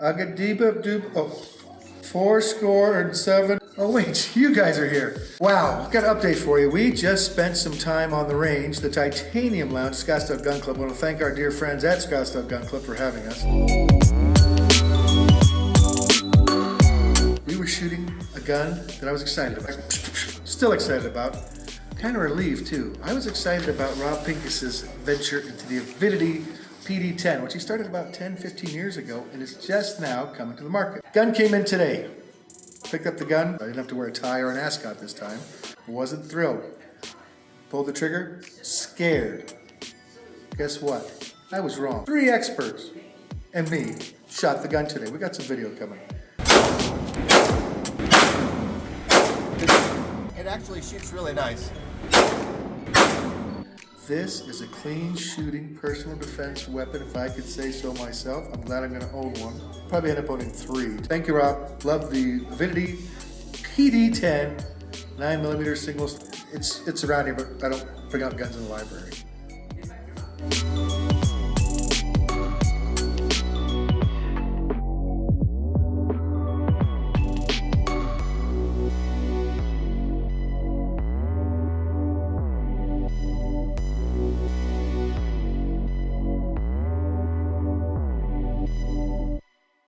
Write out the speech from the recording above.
Agadiba doob, oh, four score and seven. Oh wait, you guys are here. Wow, got an update for you. We just spent some time on the range, the Titanium Lounge, Scottsdale Gun Club. I want to thank our dear friends at Scottsdale Gun Club for having us. We were shooting a gun that I was excited about. Still excited about. Kind of relieved too. I was excited about Rob Pincus's venture into the Avidity PD10, which he started about 10, 15 years ago, and is just now coming to the market. Gun came in today. Picked up the gun. I didn't have to wear a tie or an ascot this time. Wasn't thrilled. Pulled the trigger. Scared. Guess what? I was wrong. Three experts and me shot the gun today. We got some video coming. It actually shoots really nice. This is a clean shooting personal defense weapon, if I could say so myself. I'm glad I'm gonna own one. Probably end up owning three. Thank you, Rob. Love the Avidity PD10 9 millimeter singles. It's it's around here, but I don't bring out guns in the library.